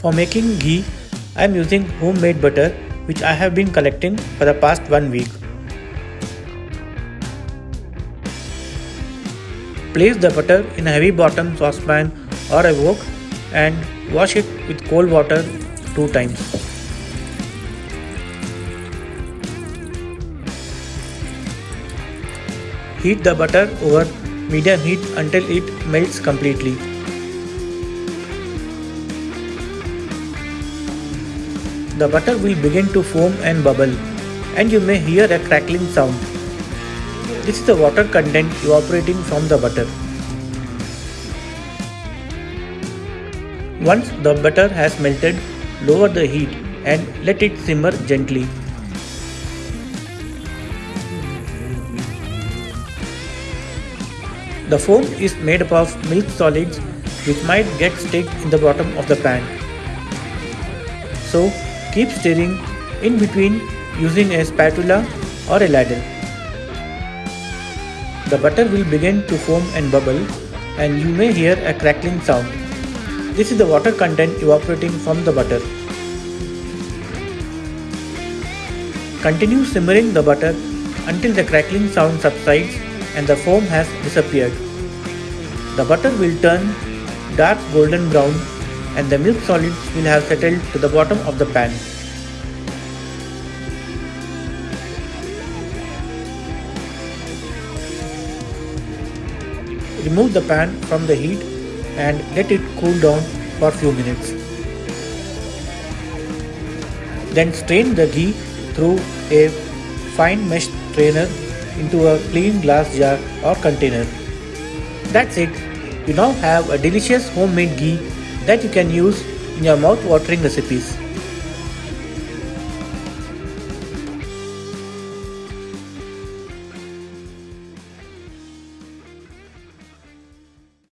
For making ghee, I am using homemade butter which I have been collecting for the past one week. Place the butter in a heavy bottom saucepan or a wok and wash it with cold water two times. Heat the butter over medium heat until it melts completely. The butter will begin to foam and bubble and you may hear a crackling sound. This is the water content evaporating from the butter. Once the butter has melted, lower the heat and let it simmer gently. The foam is made up of milk solids which might get stuck in the bottom of the pan. So Keep stirring in between using a spatula or a ladle. The butter will begin to foam and bubble and you may hear a crackling sound. This is the water content evaporating from the butter. Continue simmering the butter until the crackling sound subsides and the foam has disappeared. The butter will turn dark golden brown and the milk solids will have settled to the bottom of the pan. Remove the pan from the heat and let it cool down for a few minutes. Then strain the ghee through a fine mesh strainer into a clean glass jar or container. That's it. You now have a delicious homemade ghee that you can use in your mouth-watering recipes.